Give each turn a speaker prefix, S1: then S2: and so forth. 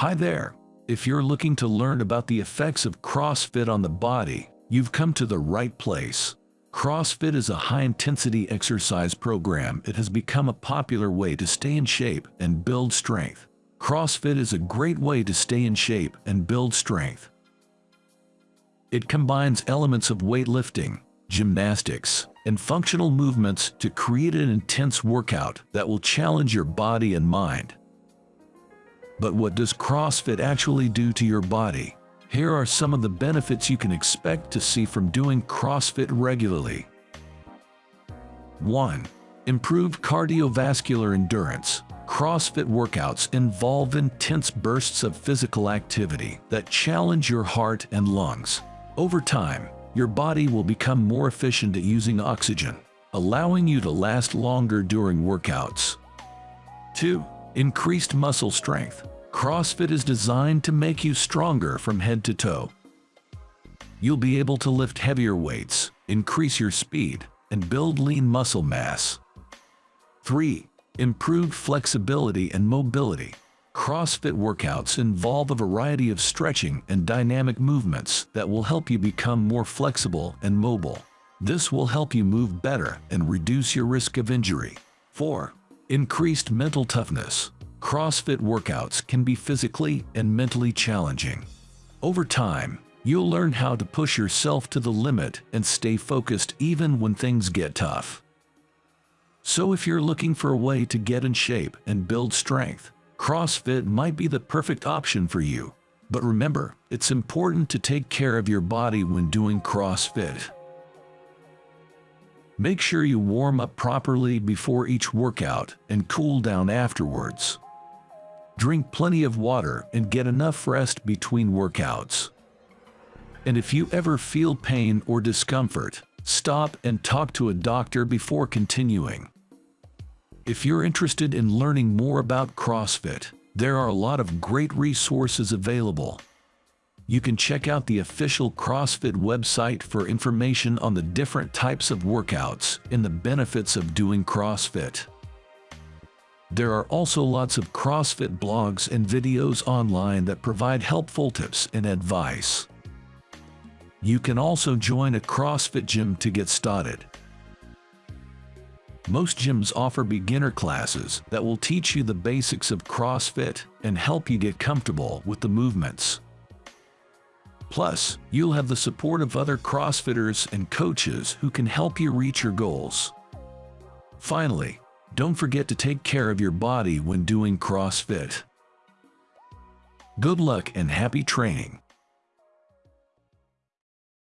S1: Hi there. If you're looking to learn about the effects of CrossFit on the body, you've come to the right place. CrossFit is a high-intensity exercise program. It has become a popular way to stay in shape and build strength. CrossFit is a great way to stay in shape and build strength. It combines elements of weightlifting, gymnastics, and functional movements to create an intense workout that will challenge your body and mind. But what does CrossFit actually do to your body? Here are some of the benefits you can expect to see from doing CrossFit regularly. 1. Improved cardiovascular endurance. CrossFit workouts involve intense bursts of physical activity that challenge your heart and lungs. Over time, your body will become more efficient at using oxygen, allowing you to last longer during workouts. 2. Increased muscle strength. CrossFit is designed to make you stronger from head to toe. You'll be able to lift heavier weights, increase your speed, and build lean muscle mass. 3. Improved flexibility and mobility. CrossFit workouts involve a variety of stretching and dynamic movements that will help you become more flexible and mobile. This will help you move better and reduce your risk of injury. 4. Increased mental toughness. CrossFit workouts can be physically and mentally challenging. Over time, you'll learn how to push yourself to the limit and stay focused even when things get tough. So if you're looking for a way to get in shape and build strength, CrossFit might be the perfect option for you. But remember, it's important to take care of your body when doing CrossFit. Make sure you warm up properly before each workout and cool down afterwards. Drink plenty of water and get enough rest between workouts. And if you ever feel pain or discomfort, stop and talk to a doctor before continuing. If you're interested in learning more about CrossFit, there are a lot of great resources available. You can check out the official CrossFit website for information on the different types of workouts and the benefits of doing CrossFit. There are also lots of CrossFit blogs and videos online that provide helpful tips and advice. You can also join a CrossFit gym to get started. Most gyms offer beginner classes that will teach you the basics of CrossFit and help you get comfortable with the movements. Plus, you'll have the support of other CrossFitters and coaches who can help you reach your goals. Finally, don't forget to take care of your body when doing CrossFit. Good luck and happy training!